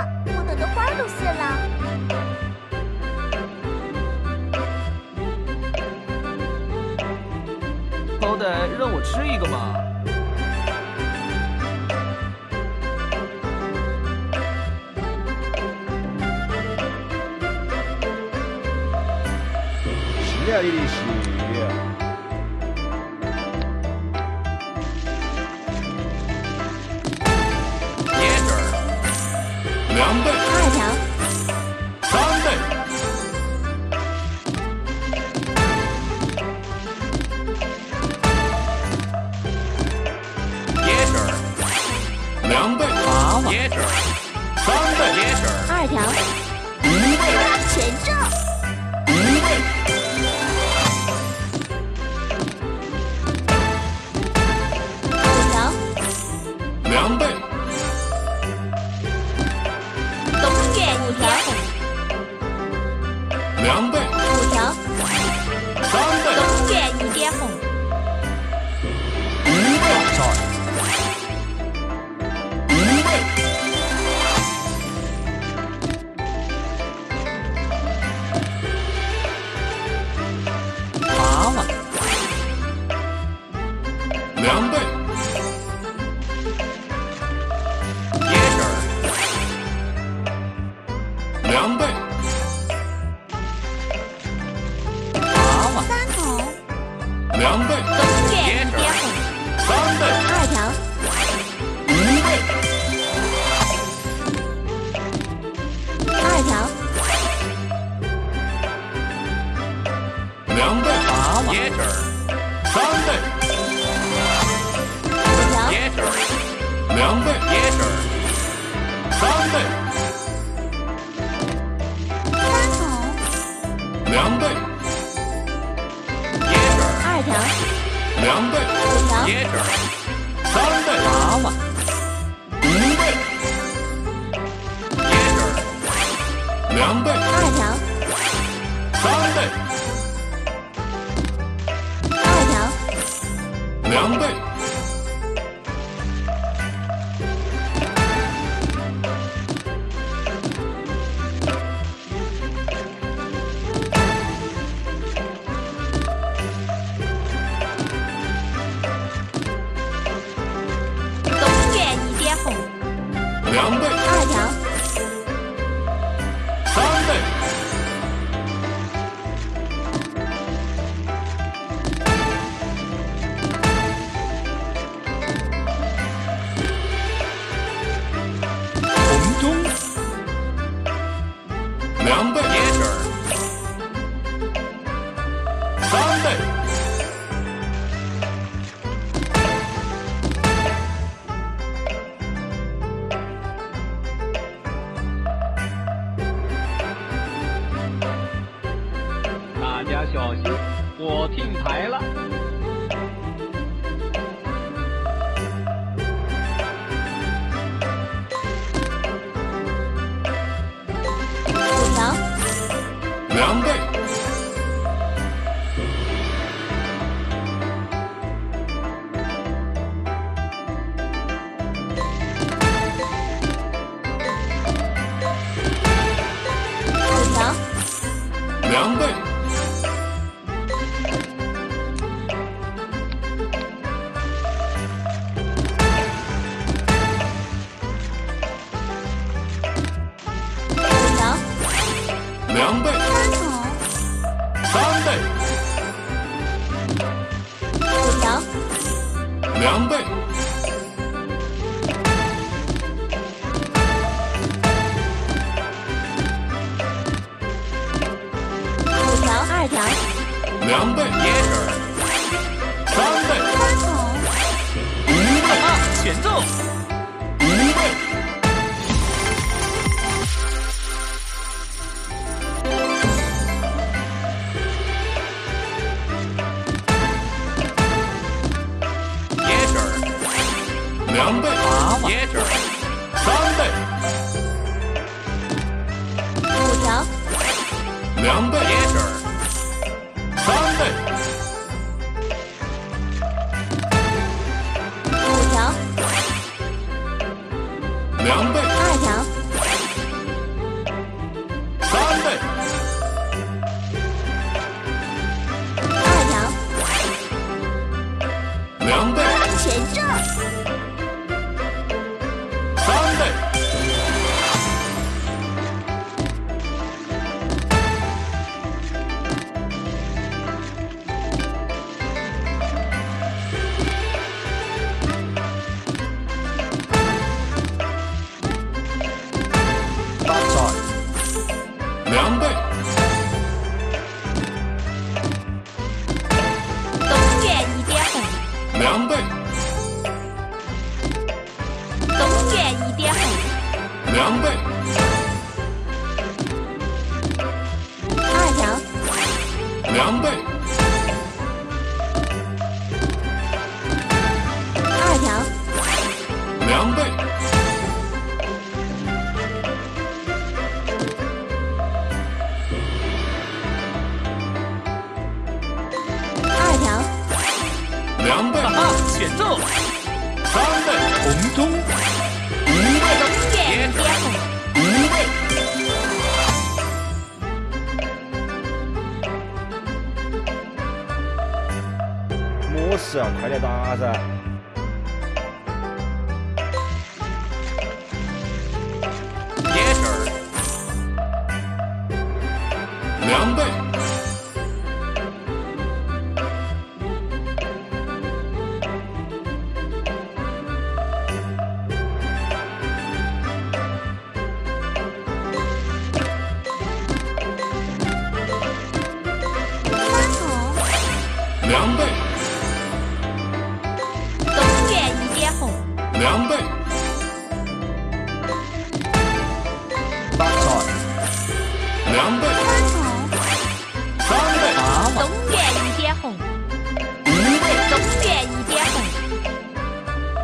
啊，我等的花都谢了。好歹让我吃一个嘛！是啊，你的两倍，两倍，八万，三倍，五条，两倍，三倍，三筒，两倍，二条，两倍，五条，三倍，八万，五倍，两倍，二条，三倍，小心，我听牌了。两倍，椰汁儿，三倍，三筒，五倍，啊，全中！五倍，椰汁儿，两倍，八万，椰汁儿，三倍，五条，两倍，两倍，哈哈，减重，三倍，红中，五倍，东岳接红，五倍，么事啊？快点打噻！椰汁儿，两倍，两倍，三倍，东岳一点红，五倍，东岳一点红，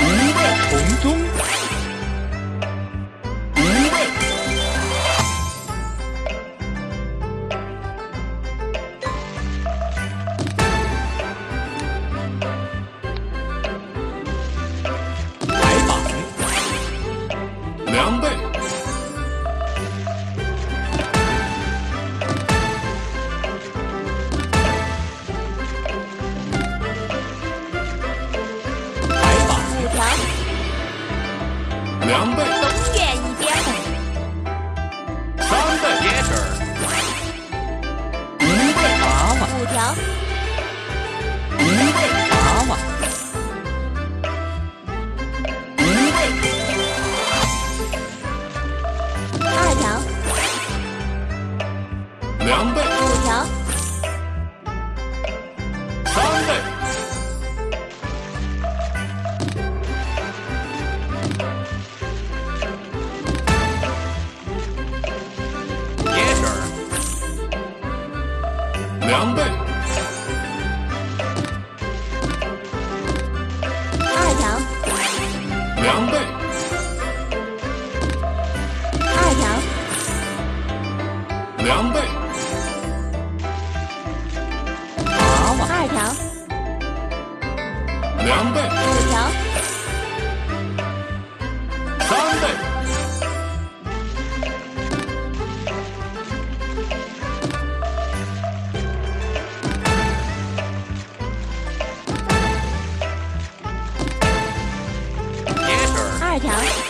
五倍，红中，五倍，白板，两倍，条，两二条，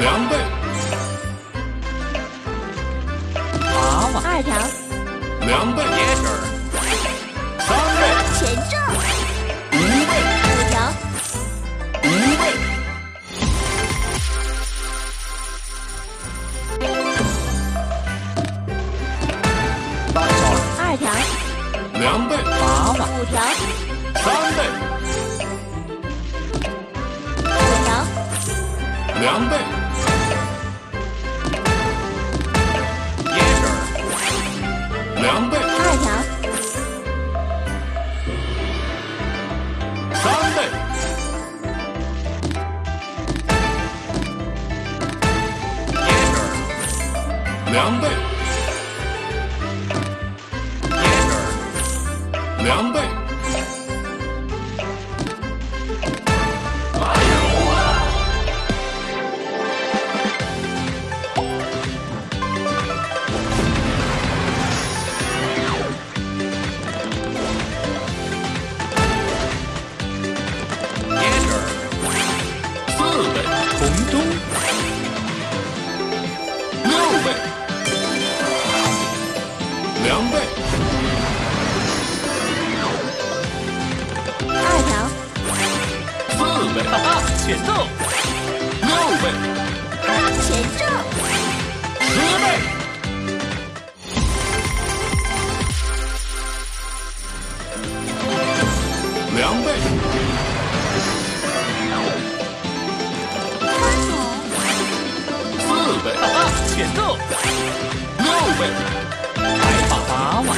两倍，娃娃，二条。两倍，三倍，全中。五倍，五条。五倍，二条。两倍，娃娃，五条。三倍，条。两倍。两倍，二条，三倍。两倍。两倍。哈哈，前奏六倍，八前奏。十倍，两倍，三倍，四倍，哈哈，前奏。六倍，开发八万。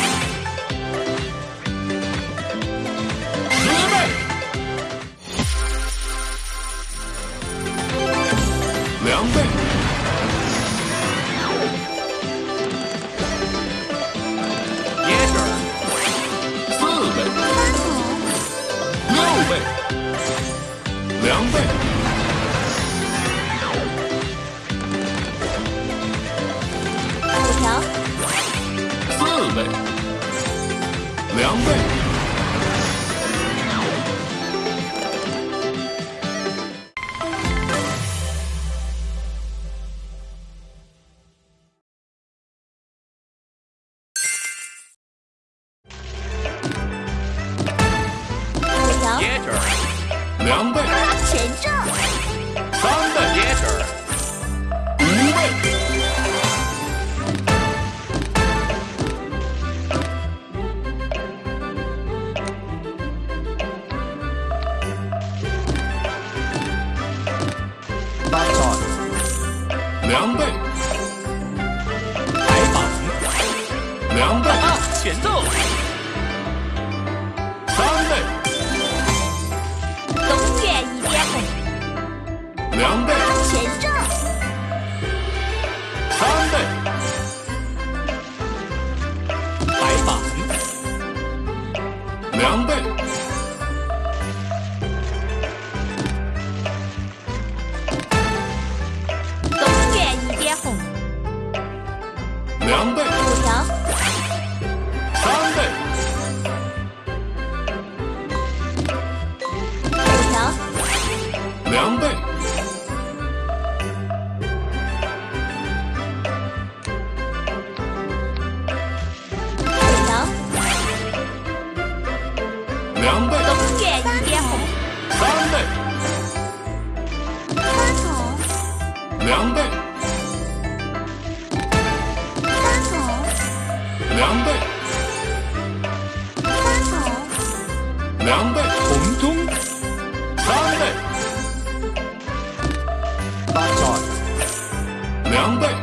两倍。两倍